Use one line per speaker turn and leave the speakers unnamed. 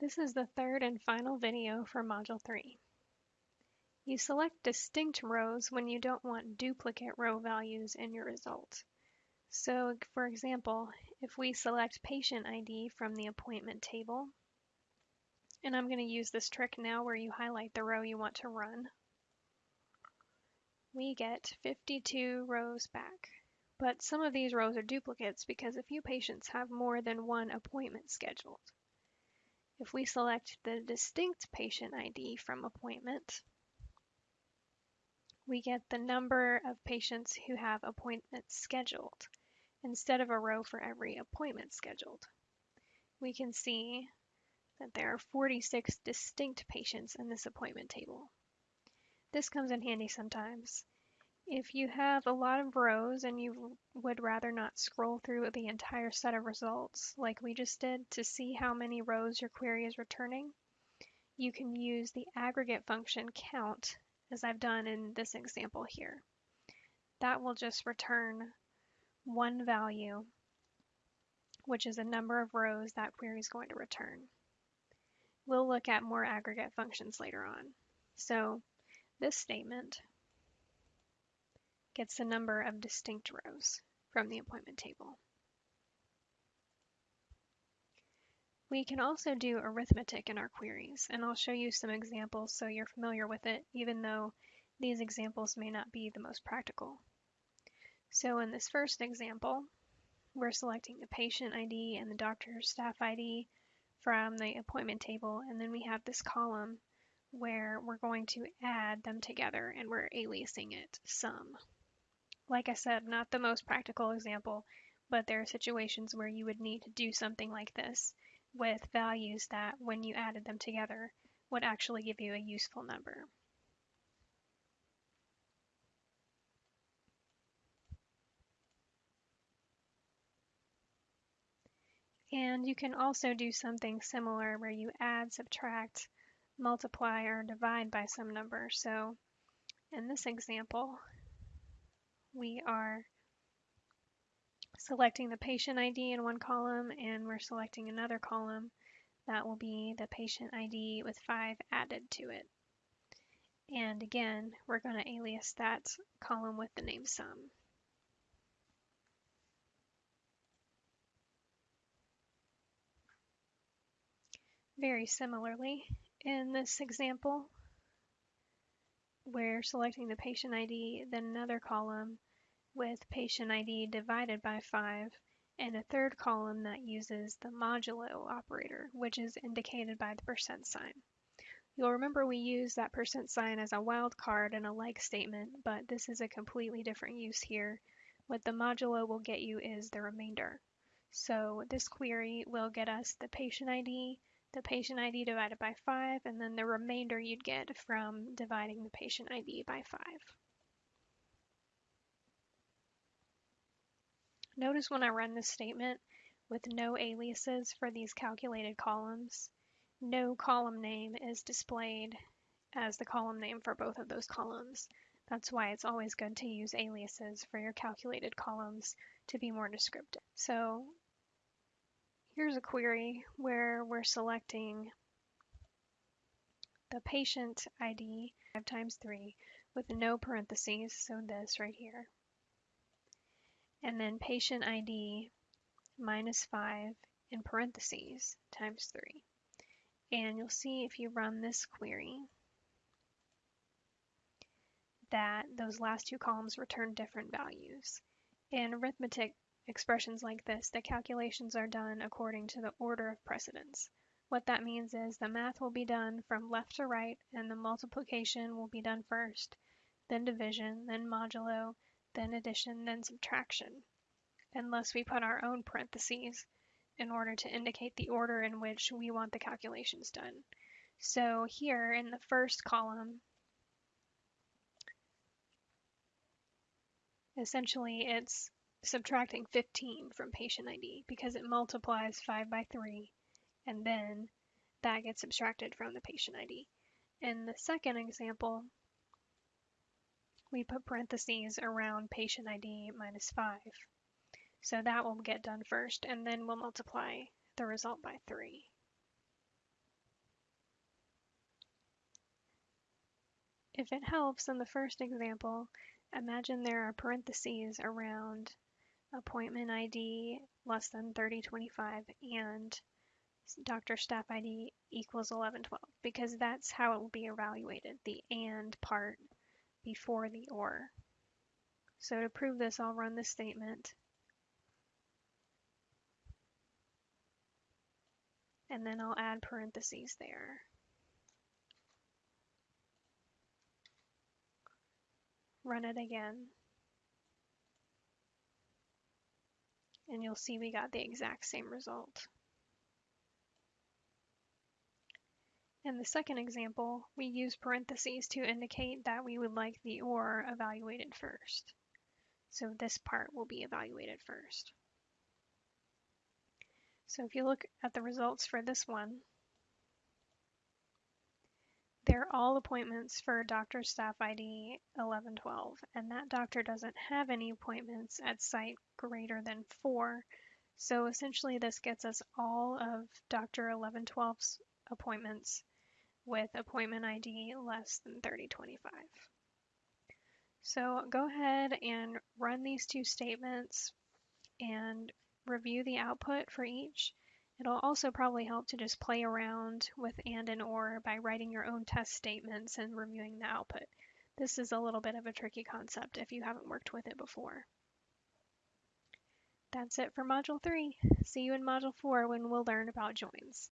This is the third and final video for Module 3. You select distinct rows when you don't want duplicate row values in your result. So, for example, if we select patient ID from the appointment table, and I'm going to use this trick now where you highlight the row you want to run, we get 52 rows back. But some of these rows are duplicates because a few patients have more than one appointment scheduled. If we select the distinct patient ID from appointment, we get the number of patients who have appointments scheduled instead of a row for every appointment scheduled. We can see that there are 46 distinct patients in this appointment table. This comes in handy sometimes. If you have a lot of rows and you would rather not scroll through the entire set of results like we just did to see how many rows your query is returning, you can use the aggregate function count as I've done in this example here. That will just return one value, which is the number of rows that query is going to return. We'll look at more aggregate functions later on. So this statement gets the number of distinct rows from the appointment table. We can also do arithmetic in our queries, and I'll show you some examples so you're familiar with it, even though these examples may not be the most practical. So in this first example, we're selecting the patient ID and the doctor's staff ID from the appointment table, and then we have this column where we're going to add them together and we're aliasing it sum. Like I said, not the most practical example, but there are situations where you would need to do something like this with values that, when you added them together, would actually give you a useful number. And you can also do something similar where you add, subtract, multiply, or divide by some number. So in this example, we are selecting the patient ID in one column and we're selecting another column that will be the patient ID with 5 added to it. And again, we're going to alias that column with the name sum. Very similarly, in this example, we're selecting the patient ID, then another column with patient ID divided by 5, and a third column that uses the modulo operator, which is indicated by the percent sign. You'll remember we use that percent sign as a wildcard in a like statement, but this is a completely different use here. What the modulo will get you is the remainder. So this query will get us the patient ID, the patient ID divided by 5, and then the remainder you'd get from dividing the patient ID by 5. Notice when I run this statement with no aliases for these calculated columns, no column name is displayed as the column name for both of those columns. That's why it's always good to use aliases for your calculated columns to be more descriptive. So Here's a query where we're selecting the patient ID 5 times 3 with no parentheses, so this right here. And then patient ID minus 5 in parentheses times 3. And you'll see if you run this query that those last two columns return different values. In arithmetic, expressions like this, the calculations are done according to the order of precedence. What that means is the math will be done from left to right and the multiplication will be done first, then division, then modulo, then addition, then subtraction, unless we put our own parentheses in order to indicate the order in which we want the calculations done. So here in the first column, essentially it's subtracting 15 from patient ID because it multiplies 5 by 3 and then that gets subtracted from the patient ID. In the second example, we put parentheses around patient ID minus 5. So that will get done first, and then we'll multiply the result by 3. If it helps in the first example, imagine there are parentheses around appointment ID less than 3025 and doctor staff ID equals 1112 because that's how it will be evaluated, the and part before the or. So to prove this, I'll run this statement. And then I'll add parentheses there. Run it again. And you'll see we got the exact same result. In the second example, we use parentheses to indicate that we would like the OR evaluated first. So this part will be evaluated first. So if you look at the results for this one, they're all appointments for doctor staff ID 1112, and that doctor doesn't have any appointments at site greater than four. So essentially this gets us all of Dr. 1112's appointments with appointment ID less than 3025. So go ahead and run these two statements and review the output for each. It'll also probably help to just play around with and and or by writing your own test statements and reviewing the output. This is a little bit of a tricky concept if you haven't worked with it before. That's it for Module 3. See you in Module 4 when we'll learn about joins.